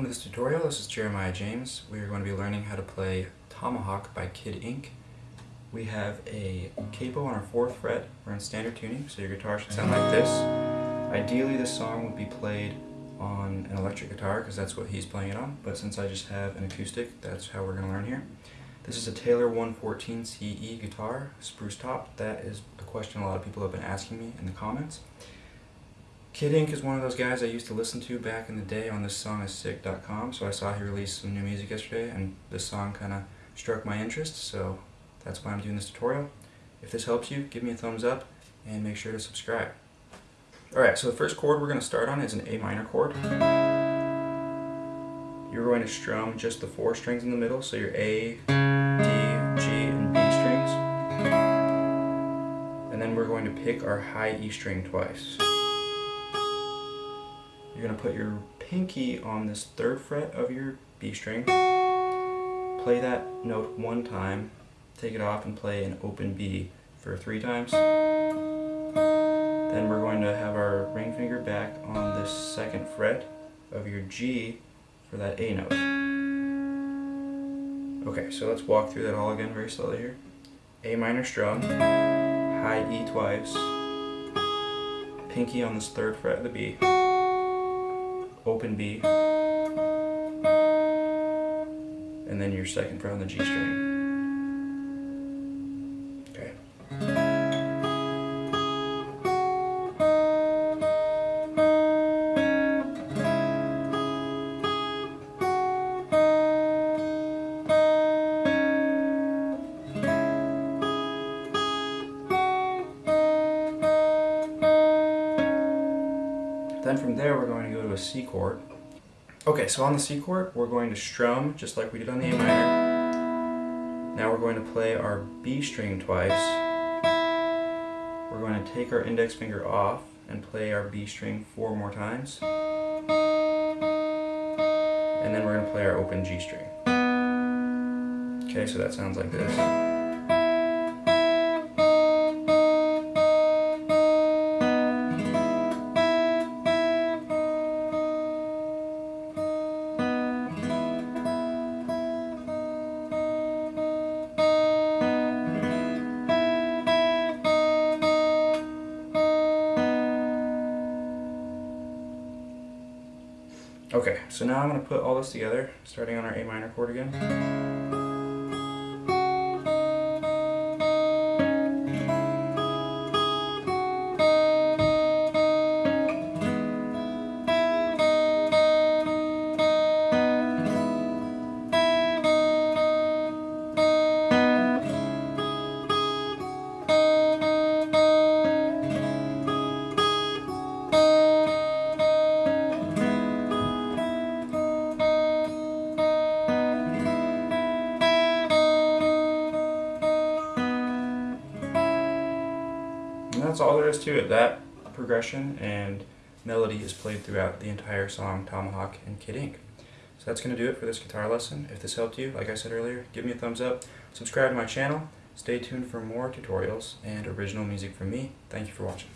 this tutorial. This is Jeremiah James. We are going to be learning how to play Tomahawk by Kid Ink. We have a capo on our 4th fret. We're in standard tuning, so your guitar should sound like this. Ideally this song would be played on an electric guitar because that's what he's playing it on, but since I just have an acoustic, that's how we're going to learn here. This is a Taylor 114 CE guitar, spruce top. That is a question a lot of people have been asking me in the comments. Kid Ink is one of those guys I used to listen to back in the day on thissongissick.com, so I saw he released some new music yesterday, and this song kind of struck my interest, so that's why I'm doing this tutorial. If this helps you, give me a thumbs up, and make sure to subscribe. Alright, so the first chord we're going to start on is an A minor chord. You're going to strum just the four strings in the middle, so your A, D, G, and B strings. And then we're going to pick our high E string twice. You're going to put your pinky on this third fret of your B string, play that note one time, take it off and play an open B for three times. Then we're going to have our ring finger back on this second fret of your G for that A note. Okay, so let's walk through that all again very slowly here. A minor strum, high E twice, pinky on this third fret of the B, open B, and then your second fret on the G string. Then from there we're going to go to a C chord. Okay, so on the C chord we're going to strum just like we did on the A minor. Now we're going to play our B string twice. We're going to take our index finger off and play our B string four more times. And then we're going to play our open G string. Okay, so that sounds like this. Okay, so now I'm going to put all this together, starting on our A minor chord again. That's all there is to it. That progression and melody is played throughout the entire song Tomahawk and Kid Ink. So that's going to do it for this guitar lesson. If this helped you, like I said earlier, give me a thumbs up, subscribe to my channel, stay tuned for more tutorials and original music from me. Thank you for watching.